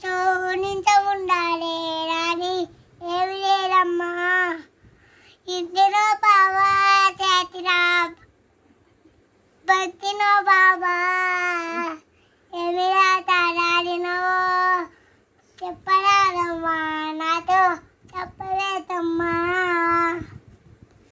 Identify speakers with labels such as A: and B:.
A: మనసు ఉండాలి రాని ఏమి లేదమ్మా. ఇంటిలో బాబా చేతిరా బతినో బాబా